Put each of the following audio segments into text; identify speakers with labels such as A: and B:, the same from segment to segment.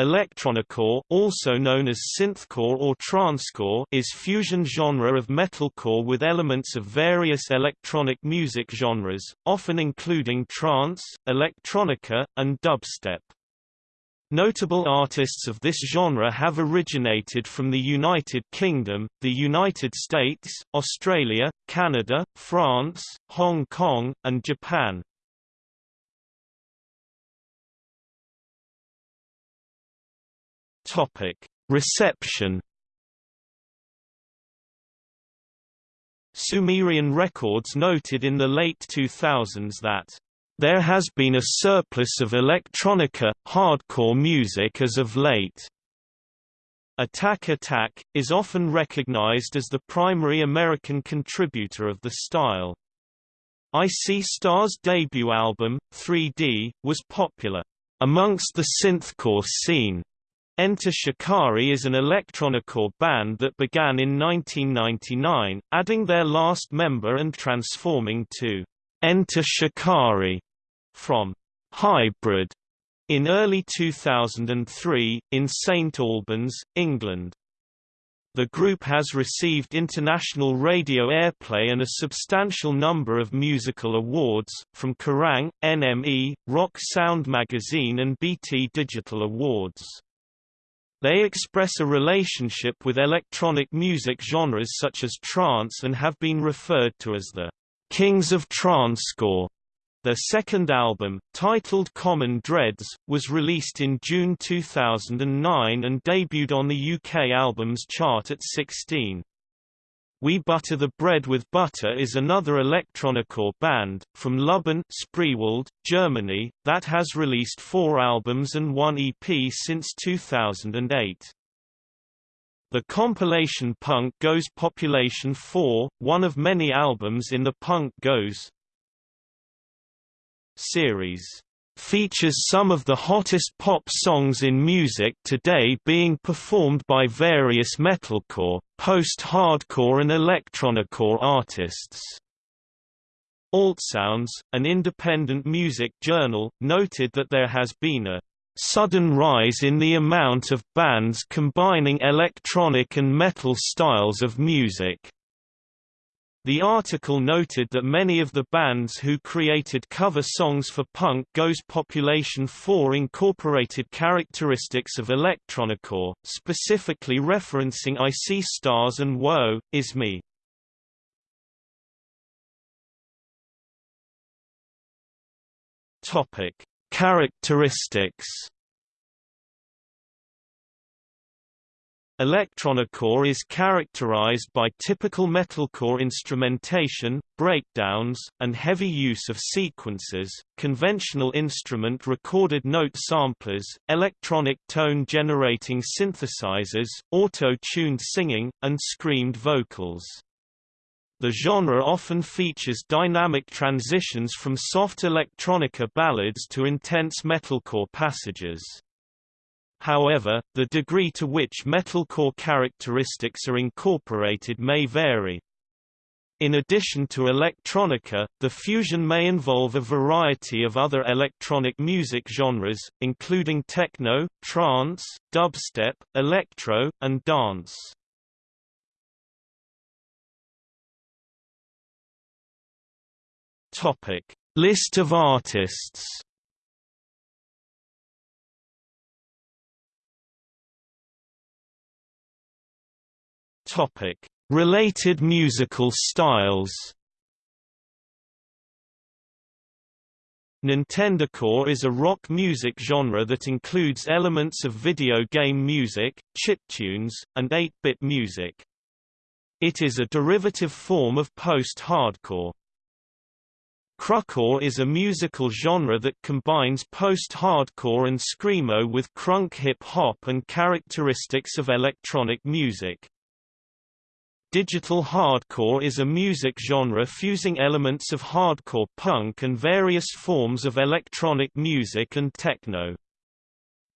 A: Electronicore, also known as synthcore or trancecore, is fusion genre of metalcore with elements of various electronic music genres, often including trance, electronica, and dubstep. Notable artists of this genre have originated from the United Kingdom, the United States, Australia, Canada, France, Hong Kong, and Japan. Topic: Reception. Sumerian records noted in the late 2000s that there has been a surplus of electronica, hardcore music as of late. Attack Attack, is often recognized as the primary American contributor of the style. I See Stars' debut album, 3D, was popular amongst the synthcore scene. Enter Shikari is an electronicore band that began in 1999, adding their last member and transforming to Enter Shikari from Hybryd in early 2003, in St Albans, England. The group has received international radio airplay and a substantial number of musical awards, from Kerrang, NME, Rock Sound Magazine and BT Digital Awards. They express a relationship with electronic music genres such as trance and have been referred to as the Kings of Trancecore. Their second album, titled Common Dreads, was released in June 2009 and debuted on the UK Albums Chart at 16. We Butter the Bread with Butter is another electronicore band, from Lubben Spreewald, Germany, that has released four albums and one EP since 2008. The compilation Punk Goes Population 4, one of many albums in the Punk Goes series features some of the hottest pop songs in music today being performed by various metalcore, post-hardcore and electronicore artists. Altsounds, an independent music journal, noted that there has been a sudden rise in the amount of bands combining electronic and metal styles of music. The article noted that many of the bands who created cover songs for Punk Goes Population 4 incorporated characteristics of electronicore, specifically referencing I See Stars and Woe, Is Me. Characteristics Electronicore is characterized by typical metalcore instrumentation, breakdowns, and heavy use of sequences, conventional instrument recorded note samplers, electronic tone-generating synthesizers, auto-tuned singing, and screamed vocals. The genre often features dynamic transitions from soft electronica ballads to intense metalcore passages. However, the degree to which metalcore characteristics are incorporated may vary. In addition to electronica, the fusion may involve a variety of other electronic music genres, including techno, trance, dubstep, electro, and dance. Topic: List of artists. Topic: Related musical styles. Nintendocore is a rock music genre that includes elements of video game music, chiptunes, and 8-bit music. It is a derivative form of post-hardcore. Crunkcore is a musical genre that combines post-hardcore and screamo with crunk hip-hop and characteristics of electronic music. Digital hardcore is a music genre fusing elements of hardcore punk and various forms of electronic music and techno.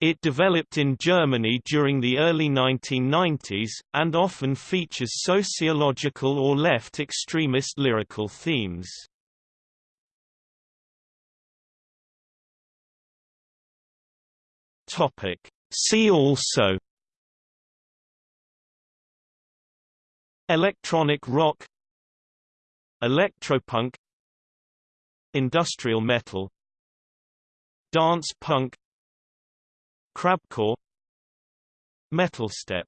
A: It developed in Germany during the early 1990s, and often features sociological or left extremist lyrical themes. See also Electronic rock Electropunk Industrial metal Dance punk Crabcore Metal step